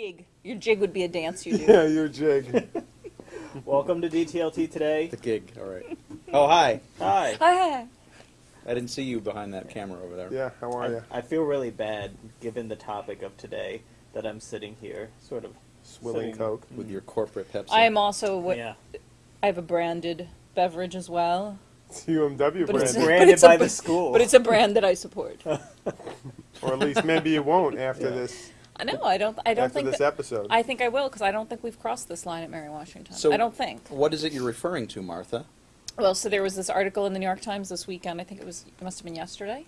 gig. Your jig would be a dance you do. Yeah, your jig. Welcome to DTLT today. The gig, all right. Oh, hi. Hi. Hi. I didn't see you behind that camera over there. Yeah, how are I, you? I feel really bad, given the topic of today, that I'm sitting here, sort of. Swilling sitting- Coke. Mm-hmm. With your corporate Pepsi. I am also what Yeah. I have a branded beverage as well, It's UMW But it's- brand. Branded it's a by br- the school. but it's a brand that I support. or at least maybe you won't after Yeah. this I know. I don't. I don't after think. this That, episode. I think I will because I don't think we've crossed this line at Mary Washington. So- I don't think. What is it you're referring to, Martha? Well, so there was this article in the New York Times this weekend. I think it was. It must have been yesterday.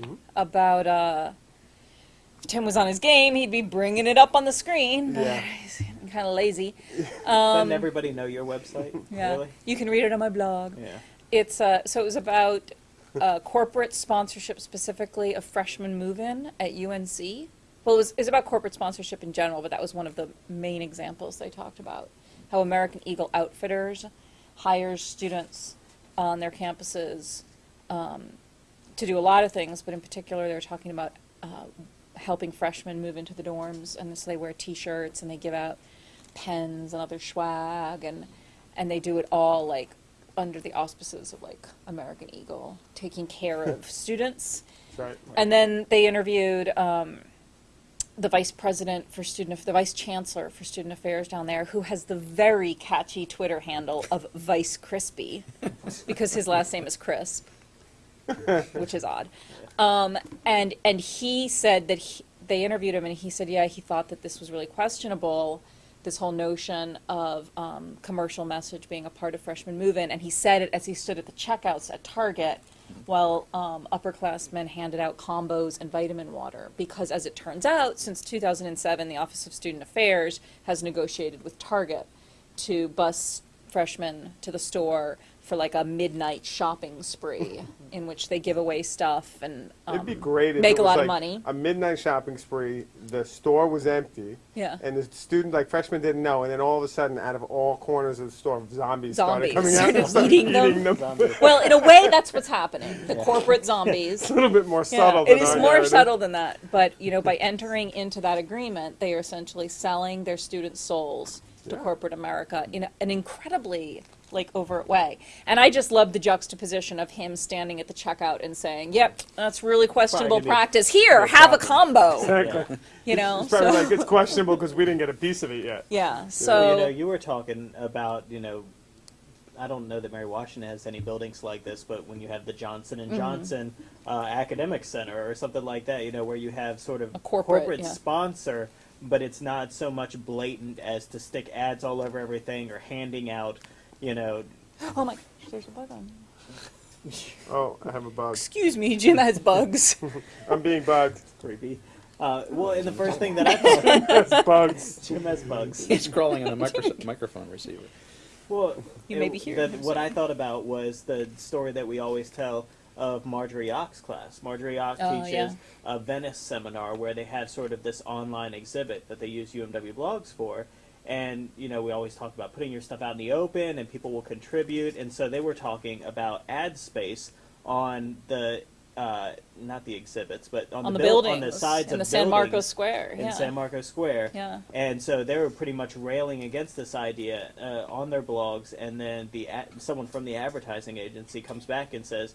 Mhm. About uh, Tim was on his game. He'd be bringing it up on the screen. Yeah. He's kind of lazy. Doesn't Um, everybody know your website? yeah. Really? You can read it on my blog. Yeah. It's uh, so it was about uh, corporate sponsorship specifically of freshman move-in at UNC. Well, it was, it was about corporate sponsorship in general, but that was one of the main examples they talked about. How American Eagle Outfitters hires students on their campuses um, to do a lot of things, but in particular, they were talking about uh, helping freshmen move into the dorms, and so they wear T-shirts and they give out pens and other swag, and and they do it all like under the auspices of like American Eagle, taking care of students. That's right. And then they interviewed um, the vice president for student, the vice chancellor for student affairs down there, who has the very catchy Twitter handle of Vice Crispy, because his last name is Crisp, which is odd. Um, and and he said that he, they interviewed him, and he said, yeah, he thought that this was really questionable. This whole notion of um, commercial message being a part of freshman move-in, and he said it as he stood at the checkouts at Target, while um, upperclassmen handed out combos and vitamin water. Because as it turns out, since 2007, the Office of Student Affairs has negotiated with Target to bus freshmen to the store for like a midnight shopping spree, in which they give away stuff and um, It'd be great if make it a lot like of money. A midnight shopping spree. The store was empty, Yeah. and the student, like freshmen, didn't know. And then all of a sudden, out of all corners of the store, zombies, started coming out started and started eating them. Zombies. Well, in a way, that's what's happening. The corporate zombies. It's a little bit more subtle. it than is our more narrative. subtle than that. But you know, by entering into that agreement, they are essentially selling their students' souls to Yeah. corporate America in a- an incredibly like overt way. And I just love the juxtaposition of him standing at the checkout and saying, "Yep, that's really questionable Probably practice. Here, no have a combo." Exactly. You know, It's probably so like it's questionable because we didn't get a piece of it yet. yeah. Well, So you know, you were talking about, you know, I don't know that Mary Washington has any buildings like this, but when you have the Johnson Mm-hmm. and Johnson uh, Academic Center or something like that, you know, where you have sort of A corporate, yeah. sponsor, but it's not so much blatant as to stick ads all over everything or handing out, you know, oh my, gosh, there's a bug on. Oh, I have a bug. Excuse me, Jim has bugs. I'm being bugged. creepy. Uh, well, and the first thing that I thought, That's bugs. Jim has bugs. He's crawling on a micro- microphone receiver. Well, You it- may be hearing the- what I thought about was the story that we always tell of Marjorie Och's class. Marjorie Och Oh, teaches yeah. a Venice seminar where they have sort of this online exhibit that they use UMW blogs for. And, you know, we always talk about putting your stuff out in the open and people will contribute. And so they were talking about ad space on the, uh, not the exhibits, but on, on the, the, buildings on the sides in of the San Marcos Square. in yeah. San Marcos Square. yeah. And so they were pretty much railing against this idea uh, on their blogs, and then the someone from the advertising agency comes back and says,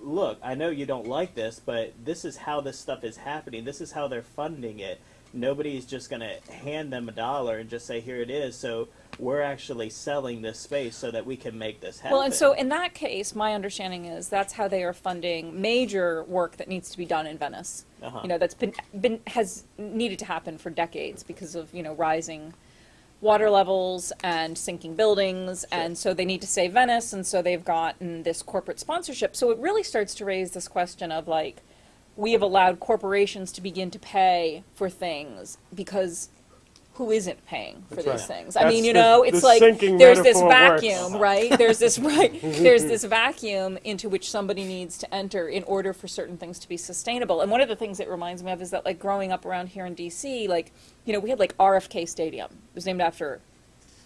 "Look, I know you don't like this, but this is how this stuff is happening. This is how they're funding it. Nobody's just going to hand them a dollar and just say here it is. So we're actually selling this space so that we can make this happen." Well, and so in that case, my understanding is that's how they are funding major work that needs to be done in Venice. Uh-huh. You know, that's been been has needed to happen for decades because of you know rising water levels and sinking buildings, and so they need to save Venice, and so they've gotten this corporate sponsorship. So it really starts to raise this question of like, we have allowed corporations to begin to pay for things because who isn't paying for That's these right. things? I That's mean, you the- know, the it's like there's this metaphor works. vacuum, right? There's this right. There's this vacuum into which somebody needs to enter in order for certain things to be sustainable. And one of the things it reminds me of is that, like, growing up around here in D.C., like, you know, we had like RFK Stadium. It was named after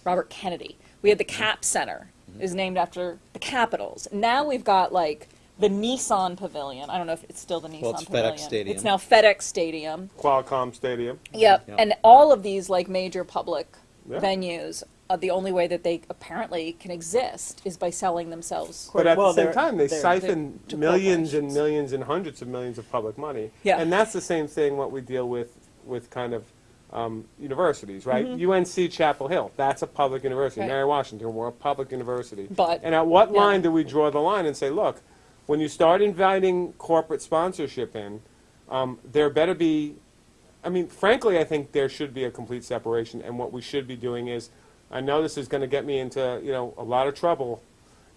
Robert Kennedy. We had the Cap Center. It was named after the Capitals. Now we've got like the Nissan Pavilion. I don't know if it's still the Nissan Well, it's FedEx Pavilion. Stadium. It's now FedEx Stadium. Qualcomm Stadium. Yep. Yeah. And all of these like major public Yeah. venues, uh, the only way that they apparently can exist is by selling themselves. But at Well, the same time, they they're- siphon to millions and millions and hundreds of millions of public money. Yeah. And that's the same thing what we deal with with kind of um, universities, right? UNC Chapel Hill, that's a public university. Right. Mary Washington, we're a public university. But- and at what yeah. line do we draw the line and say, look, when you start inviting corporate sponsorship in, um, there better be I mean, frankly, I think there should be a complete separation, and what we should be doing is, I know this is going to get me into, you know, a lot of trouble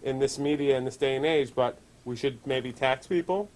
in this media in this day and age, but we should maybe tax people.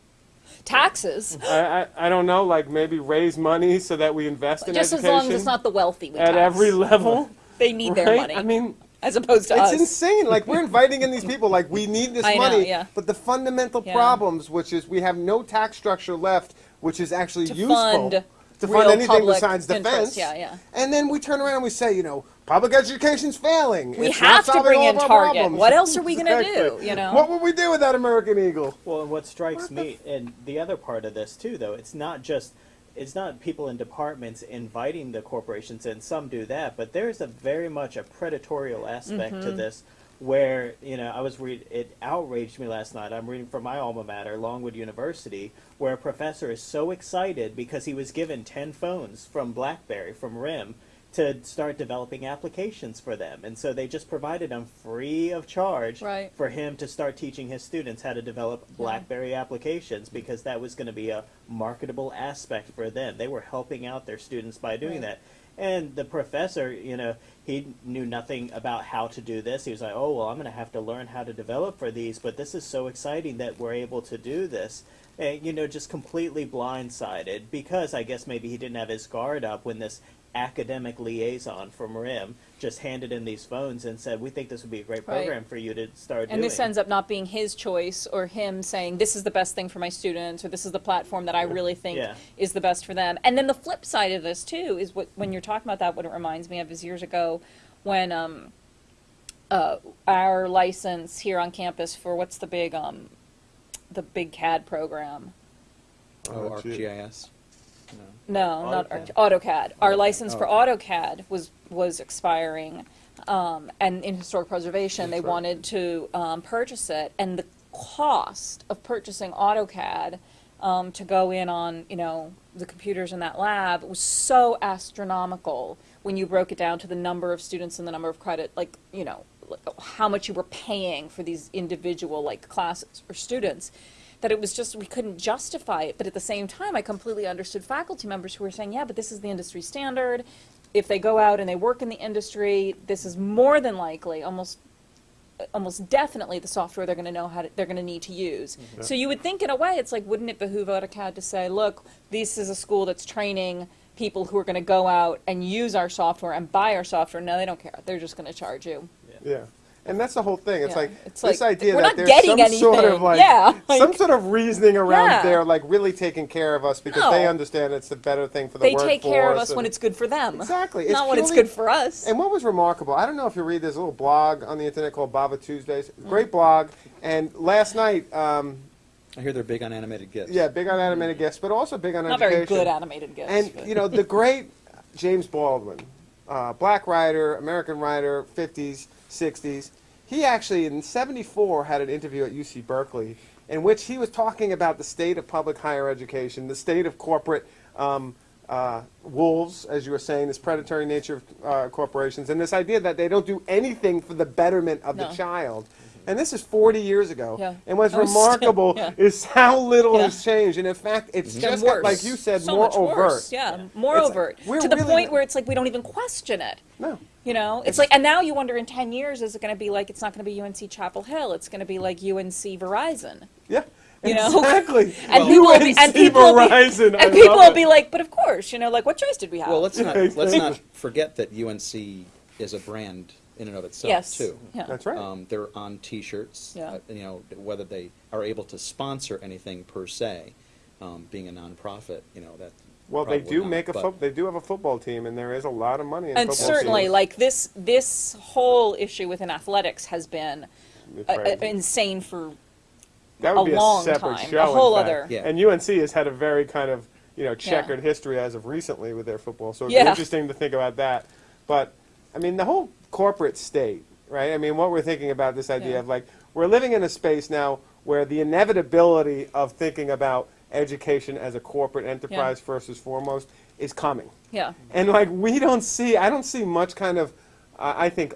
Taxes, I, I, I don't know, like maybe raise money so that we invest in just as education long as it's not the wealthy we at tax. every level. They need their right? money, I mean, as opposed to it's us. insane. Like we're inviting in these people, like we need this I know, money, yeah. but the fundamental Yeah. problems, which is we have no tax structure left, which is actually To useful fund to fund anything public besides interest. defense. Yeah, yeah. And then we turn around and we say, you know, public education's failing. We It's not have to solving bring all in of Target. problems. What else are we gonna do, you know? What would we do without American Eagle? Well, and what strikes me, and the other part of this too, though, it's not just it's not people in departments inviting the corporations in. Some do that, but there's a very much a predatorial aspect Mm-hmm. to this, where you know I was read it outraged me last night. I'm reading from my alma mater, Longwood University, where a professor is so excited because he was given ten phones from BlackBerry from RIM to start developing applications for them, and so they just provided them free of charge Right. for him to start teaching his students how to develop BlackBerry applications because that was going to be a marketable aspect for them. They were helping out their students by doing Right. that. And the professor, you know, he knew nothing about how to do this. He was like, "Oh, well, I'm going to have to learn how to develop for these, but this is so exciting that we're able to do this." And, you know, just completely blindsided because I guess maybe he didn't have his guard up when this academic liaison from RIM just handed in these phones and said, "We think this would be a great Right. program for you to start doing And doing." this ends up not being his choice or him saying, this is the best thing for my students, or this is the platform that I really think Yeah. is the best for them. And then the flip side of this, too, is what, when you're talking about that, what it reminds me of is years ago when um, uh, our license here on campus for what's the big, um, the big CAD program? Oh. ArcGIS. No. No, not AutoCAD. Arch- AutoCAD. Our AutoCAD. license for Oh, AutoCAD was was expiring, um, and in historic preservation, they That's right. wanted to um, purchase it, and the cost of purchasing AutoCAD um, to go in on you know the computers in that lab was so astronomical when you broke it down to the number of students and the number of credit, like you know like, how much you were paying for these individual like classes or students that it was just we couldn't justify it. But at the same time i completely understood faculty members who were saying yeah but this is the industry standard. If they go out and they work in the industry this is more than likely almost almost definitely the software they're going to know how to, they're going to need to use. Mm-hmm. So you would think in a way it's like wouldn't it behoove AutoCAD to say look this is a school that's training people who are going to go out and use our software and buy our software. No they don't care. They're just going to charge you. Yeah. And that's the whole thing. It's Yeah. like It's this like, idea that there's getting some sort of like Yeah, some sort of reasoning around Yeah. there, like really taking care of us because they understand it's the better thing for the they workforce. take care of us when it's good for them Exactly. It's not when it's good for us And what was remarkable, I don't know if you read, there's a little blog on the internet called bavatuesdays. Mm-hmm. Great blog. And last night, um, I hear they're big on animated GIFs. yeah, big on animated gifts, but also big on not education. very good animated gifts And but- you know the great James Baldwin, uh, black writer, American writer, 50s, 60s. He actually in '74 had an interview at UC Berkeley in which he was talking about the state of public higher education, the state of corporate um, uh, wolves, as you were saying, this predatory nature of uh, corporations, and this idea that they don't do anything for the betterment of No. the child. And this is 40 years ago. Yeah. And what's Oh, still- remarkable yeah. is how little Yeah. has changed. And in fact, it's It's gotten just got, worse. like you said, so more overt. worse. Yeah, more It's- overt to the really- point where it's like we don't even question it. No. You know, it's like, and now you wonder in ten years, is it going to be like it's not going to be UNC Chapel Hill? It's going to be like UNC Verizon. Yeah. You know? exactly. And people will be, and UNC people will be, Verizon, I and people will be like, but of course, you know, like what choice did we have? Well, let's not Yeah, let's not forget that UNC is a brand in and of itself yes, too. yeah, That's right. Um, they're on T-shirts. Yeah. uh, you know whether they are able to sponsor anything per se, um, being a nonprofit. You know that. Well, they do not, make a but- fo- they do have a football team, and there is a lot of money in and football certainly, teams. like this, this whole issue within athletics has been It's uh, uh, insane for That would a be long a separate time, show. a whole other. Yeah. And UNC has had a very kind of you know checkered history as of recently with their football. So it's Yeah. interesting to think about that. But I mean, the whole corporate state, right? I mean, what we're thinking about this idea Yeah. of like we're living in a space now where the inevitability of thinking about education as a corporate enterprise first and foremost is coming. Yeah. And like we don't see, I don't see much kind of, uh, I think,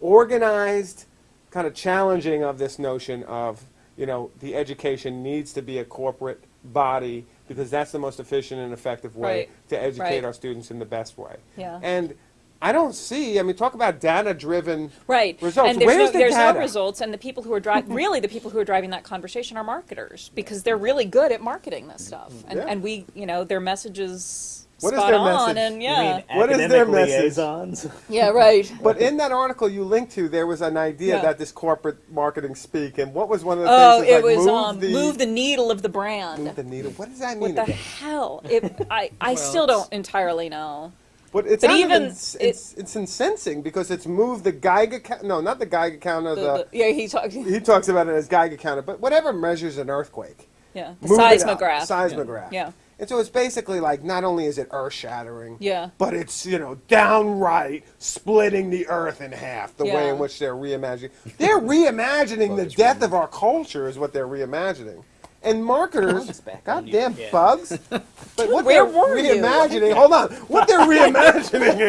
organized kind of challenging of this notion of you know the education needs to be a corporate body because that's the most efficient and effective way Right. to educate Right. our students in the best way. Yeah. And I don't see. I mean, talk about data-driven Right. results. And there's, Where's no, the there's data? no results, and the people who are driving, really the people who are driving that conversation are marketers because they're really good at marketing this stuff. And, Yeah. and we, you know, their messages What is spot their on, message? and yeah. mean What is their message? liaisons? Yeah, right. But in that article you linked to, there was an idea Yeah. that this corporate marketing speak, and what was one of the Oh, things? it like, was move um, the, move the needle of the brand. move the needle. What does that mean? what the again? hell? It, I, I Well, still don't entirely know. But it's But not even it's, it- it's, it's incensing because it's moved the Geiger count. No, not the Geiger counter. The, The, the, yeah, he talks. he talks about it as Geiger counter, but whatever measures an earthquake. Yeah, the move up, seismograph. Seismograph. Yeah. And so it's basically like not only is it earth shattering, Yeah. but it's you know downright splitting the earth in half. The way in which they're reimagining. They're reimagining the death of our culture is what they're reimagining. And marketers, Bugs back on you. goddamn Yeah. bugs. But what Where they're were you? reimagining, hold on. What they're reimagining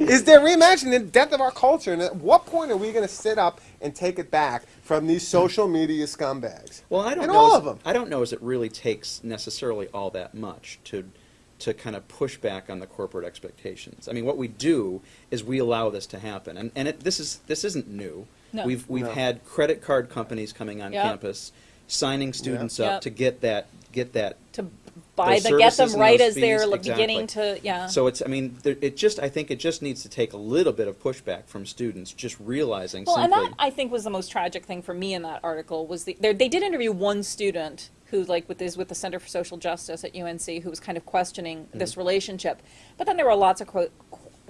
is is they're reimagining the death of our culture. And at what point are we going to sit up and take it back from these social media scumbags? Well, I don't and know. all as- of them. I don't know as it really takes necessarily all that much to to kind of push back on the corporate expectations. I mean, what we do is we allow this to happen, and and it, this is this isn't new. No. We've we've No. had credit card companies coming on Yep. campus, signing students Yep. up to get that get that. To buy Those the get them and right those as they're fees, like, beginning exactly. to yeah. So it's I mean there, it just I think it just needs to take a little bit of pushback from students, just realizing Well, and simply. that I think was the most tragic thing for me in that article was the, they they did interview one student who like with is with the Center for Social Justice at UNC who was kind of questioning Mm-hmm. this relationship, but then there were lots of quote,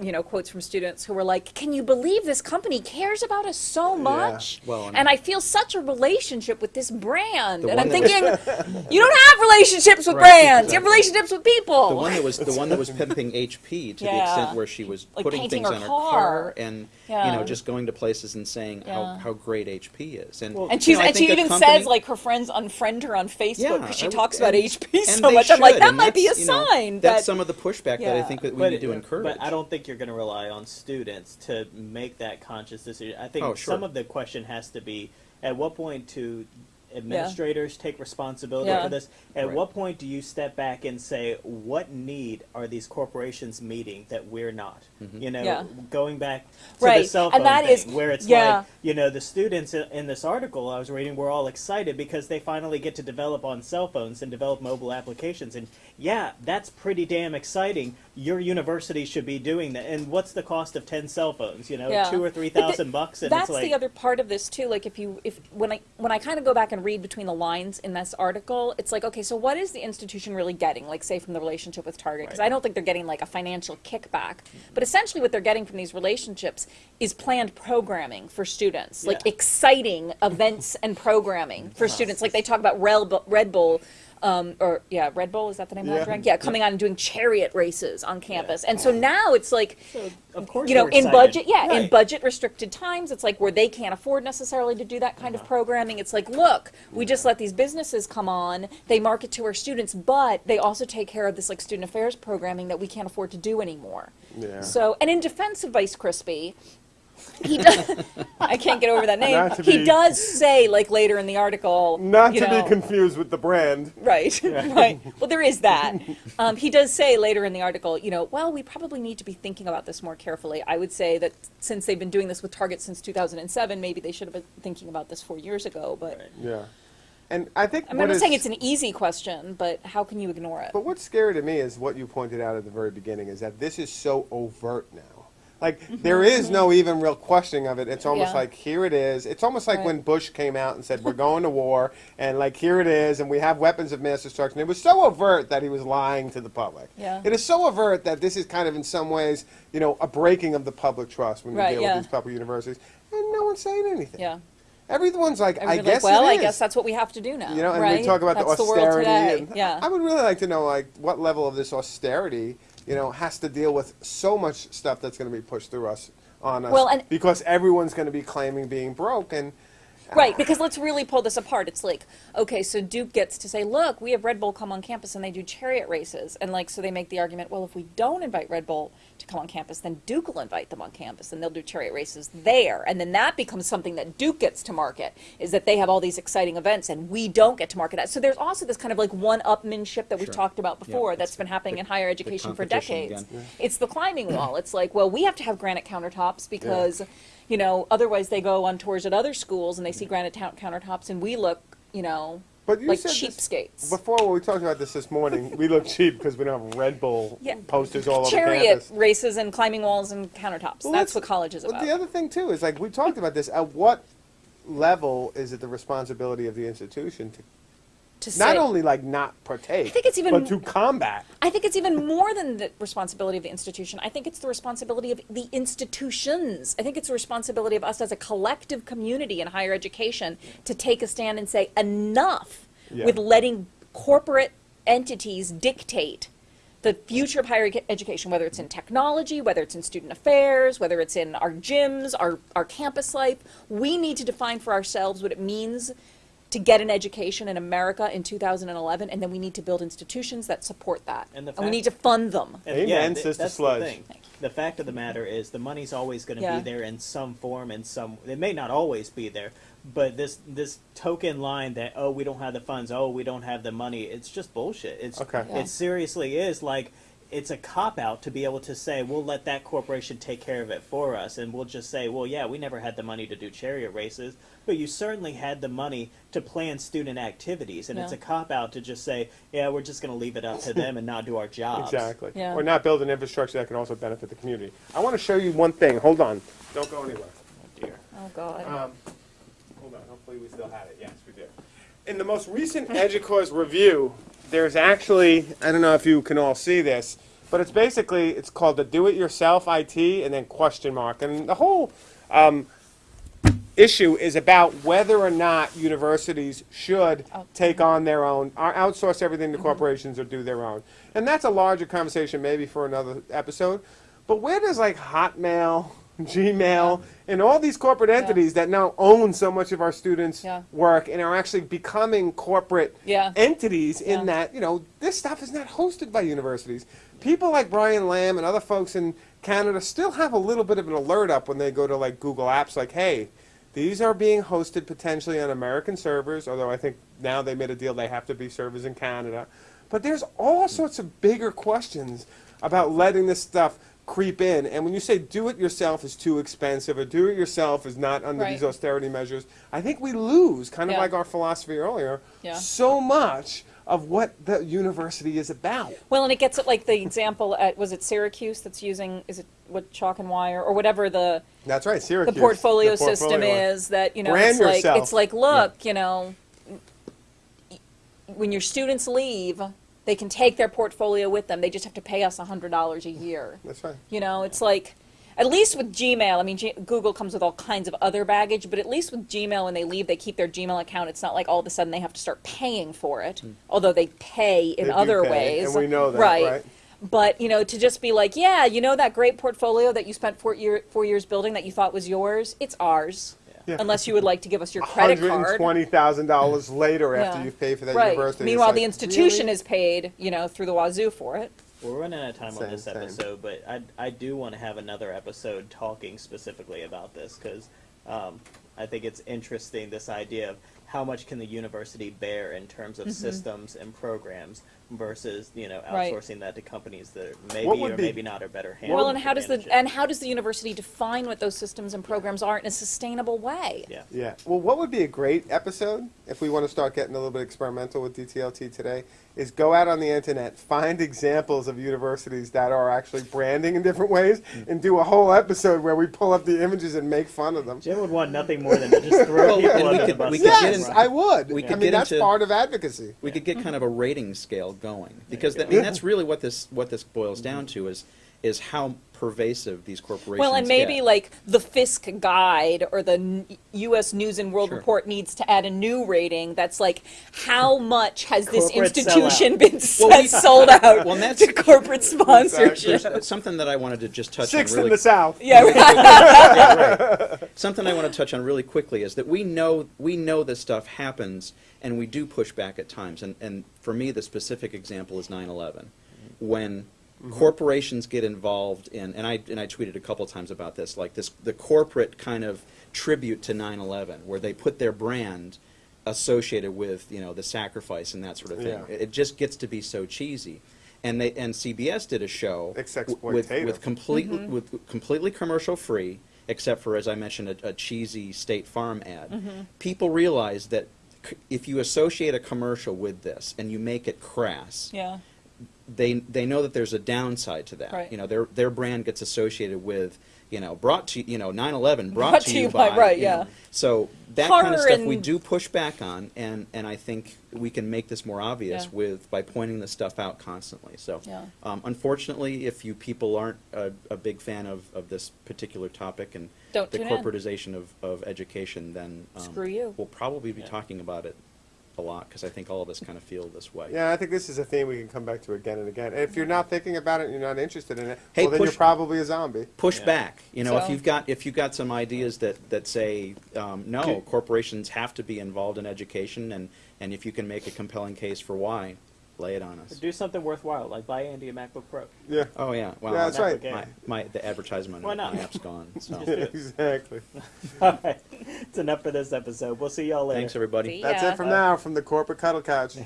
you know quotes from students who were like, "Can you believe this company cares about us so much?" Well, and- and I feel such a relationship with this brand, The and I'm that was- thinking, you don't have relationships with Right, brands, you have relationships with people. The one that was the one that was pimping HP to the extent where she was Like putting things her on her car. car and you know just going to places and saying how, Yeah. how great HP is. And, Well, And you she's know, and she even company- says like her friends unfriend her on Facebook Yeah, because she I- talks about and- HP so they much. I'm like that and might be a that's, know, sign That's that some of the pushback that I think that we need to encourage. But I don't think you're going to rely on students to make that conscious decision. I think Oh, sure. some of the question has to be: at what point do administrators take responsibility Yeah. for this? At Right. what point do you step back and say, what need are these corporations meeting that we're not? Mm-hmm. You know, Yeah. going back to the Right, cell and phone that is- thing, where it's yeah. like, you know, the students in, in this article I was reading were all excited because they finally get to develop on cell phones and develop mobile applications. And yeah, that's pretty damn exciting. Your university should be doing that. And what's the cost of ten cell phones? You know, Yeah. two or three thousand bucks, and that's it's like the other part of this too. Like if you if when I when I kind of go back and read between the lines in this article, it's like okay, so what is the institution really getting? Like say from the relationship with Target, because Right. I don't think they're getting like a financial kickback, but essentially what they're getting from these relationships is planned programming for students, like exciting events and programming for students. Like they talk about Red Bull. Red Bull um, or yeah, Red Bull is that the name of Yeah. that drink? Yeah, coming on and doing chariot races on campus, and so now it's like So, of course, you know, in excited. budget, yeah, in budget restricted times, it's like where they can't afford necessarily to do that kind of programming. It's like, look, we just let these businesses come on, they market to our students, but they also take care of this like student affairs programming that we can't afford to do anymore. Yeah. So, and in defense of Vice Crispy, he does. I can't get over that name. Not to He be- does say, like later in the article, Not to know, be confused with the brand. Right, right. Well, there is that. Um, he does say later in the article, you know, well, we probably need to be thinking about this more carefully. I would say that since they've been doing this with Target since 2007, maybe they should have been thinking about this four years ago. But Right. Yeah. And I think I mean, what I'm not is- saying it's an easy question, but how can you ignore it? But what's scary to me is what you pointed out at the very beginning is that this is so overt now. Like there is no even real questioning of it. It's almost. Yeah. like here it is. It's almost like Right. when Bush came out and said we're going to war and like here it is and we have weapons of mass destruction. It was so overt that he was lying to the public. Yeah. It is so overt that this is kind of in some ways, you know, a breaking of the public trust when you Right, deal yeah. with these public universities. And no one's saying anything. yeah. everyone's like, I guess like, well, I guess that's what we have to do now. You know, and right? we talk about that's the austerity. and yeah. I would really like to know, like, what level of this austerity, you know, has to deal with so much stuff that's going to be pushed through us on us. Well, and- because everyone's going to be claiming being broke, and Right, because let's really pull this apart. It's like, okay, so Duke gets to say, look, we have Red Bull come on campus and they do chariot races. And like, so they make the argument, well, if we don't invite Red Bull to come on campus, then Duke will invite them on campus and they'll do chariot races there. And then that becomes something that Duke gets to market, is that they have all these exciting events and we don't get to market that. So there's also this kind of like one-upmanship that we've Sure. talked about before it's that's been happening the- in higher education for decades. again. It's the climbing wall. It's like, well, we have to have granite countertops because, you know, otherwise they go on tours at other schools and they see granite countertops and we look, you know, But you like cheapskates. before when we talked about this this morning, we look cheap because we don't have Red Bull Yeah. posters all over Chariot campus. races and climbing walls and countertops. Well, That's what college is But about. the other thing too is like we talked about this. At what level is it the responsibility of the institution to to not only like not partake, I think it's even- but to combat? I think it's even more than the responsibility of the institution. I think it's the responsibility of the institutions. I think it's the responsibility of us as a collective community in higher education to take a stand and say enough Yeah. with letting corporate entities dictate the future of higher education, whether it's in technology, whether it's in student affairs, whether it's in our gyms, our, our campus life. We need to define for ourselves what it means to get an education in America in 2011, and then we need to build institutions that support that. And the we need to fund them. And Amen, th- Sister that's Sludge. The, thing. the fact of the matter is, the money's always going to Yeah. be there in some form, in some. It may not always be there, but this this token line that oh we don't have the funds, oh we don't have the money, it's just bullshit. It's Okay. Yeah. it seriously is like. It's a cop out to be able to say we'll let that corporation take care of it for us, and we'll just say, well, yeah, we never had the money to do chariot races, but you certainly had the money to plan student activities, and it's a cop out to just say, yeah, we're just going to leave it up to them and not do our jobs. Exactly. Yeah. Or not build an infrastructure that can also benefit the community. I want to show you one thing. Hold on. Don't go anywhere. Oh, dear. Oh God. Um, hold on. Hopefully we still have it. Yes, we do. In the most recent EDUCAUSE review, there's actually, I don't know if you can all see this, but it's basically, it's called the Do-It-Yourself IT and then question mark. And the whole um, issue is about whether or not universities should Out- take on their own, or outsource everything to corporations or do their own. And that's a larger conversation maybe for another episode. But where does like Hotmail, Gmail, and all these corporate entities that now own so much of our students' work and are actually becoming corporate Yeah. entities in that, you know, this stuff is not hosted by universities. People like Brian Lamb and other folks in Canada still have a little bit of an alert up when they go to like Google Apps like, hey, these are being hosted potentially on American servers, although I think now they made a deal they have to be servers in Canada. But there's all sorts of bigger questions about letting this stuff creep in. And when you say do it yourself is too expensive or do it yourself is not under these austerity measures, I think we lose, kind of Yeah. like our philosophy earlier, Yeah. so much of what the university is about. Well, and it gets it like the example at was it Syracuse that's using is it what chalk and wire or whatever the That's right, Syracuse the portfolio, the system portfolio. is that you know Brand it's like it's like look you know when your students leave they can take their portfolio with them. They just have to pay us hundred dollars a year. That's right. you know it's like at least with gmail i mean G- google comes with all kinds of other baggage but at least with gmail when they leave they keep their gmail account. It's not like all of a sudden they have to start paying for it hmm. although they pay in They other pay, ways. and we know that, right? but you know to just be like yeah you know that great portfolio that you spent four, year, four years building that you thought was yours? It's ours Yeah. unless you would like to give us your credit card $120,000 later after Yeah. you pay for that right university. It's meanwhile like, the institution really? is paid you know through the wazoo for it We're running out of time Same, on this same. episode, but I, I do want to have another episode talking specifically about this because um, I think it's interesting this idea of how much can the university bear in terms of systems and programs versus you know Mm-hmm. Right. outsourcing that to companies that maybe What or be- maybe not are better handled. well and how does the it. and how does the university define what those systems and programs are in a sustainable way yeah Yeah. Well, what would be a great episode if we want to start getting a little bit experimental with DTLT today is go out on the internet, find examples of universities that are actually branding in different ways, Mm. and do a whole episode where we pull up the images and make fun of them. Jim would want nothing more than to just throw Well, people and we under the bus. we could left get and Yes, right. I would. We I could mean, get that's into- part of advocacy. We could get kind of a rating scale going. Because that, I mean that's really what this what this boils down to is is how pervasive these corporations Well, and maybe get. like the Fiske Guide or the U.S. News and World Sure. Report needs to add a new rating that's like, how hmm. much has this institution sellout. been Well, we- sold out Well, that's- to corporate sponsorship? There's something that I wanted to just touch Sixth on really in the South. Yeah, right. something I want to touch on really quickly is that we know we know this stuff happens and we do push back at times and, and for me the specific example is 9/11 mm-hmm. when Mm-hmm. corporations get involved in and I and I tweeted a couple times about this like this the corporate kind of tribute to 9/11 where they put their brand associated with you know the sacrifice and that sort of thing Yeah. it, it just gets to be so cheesy and they and CBS did a show It's w- with, exploitative. with completely mm-hmm. with completely commercial free, except for as I mentioned, a, a cheesy State Farm ad. Mm-hmm. People realize that if you associate a commercial with this and you make it crass, Yeah. They they know that there's a downside to that. Right. You know, their their brand gets associated with you know brought to you know 9/11 brought, Brought to you by- right, you yeah. know. So that kind of stuff we do push back on, and and I think we can make this more obvious Yeah. with by pointing this stuff out constantly. So Yeah. um, unfortunately, if you people aren't a, a big fan of, of this particular topic and Don't the in. corporatization of, of education, then um, Screw you. We'll probably be Yeah. talking about it a lot because I think all of us kind of feel this way. Yeah, I think this is a theme we can come back to again and again. And if you're not thinking about it and you're not interested in it, Hey, well, then you're probably a zombie. push Yeah. back. You know, if you've got if you've got some ideas that that say um, no, corporations have to be involved in education, and and if you can make a compelling case for why, lay it on us. Do something worthwhile, like buy Andy a MacBook Pro. Yeah. Oh yeah, well, Yeah, that's right. My, my the advertisement Why on not? my app's gone. So exactly. All right, it's enough for this episode. We'll see y'all later. thanks everybody. See That's ya. it from now from the corporate cuddle couch.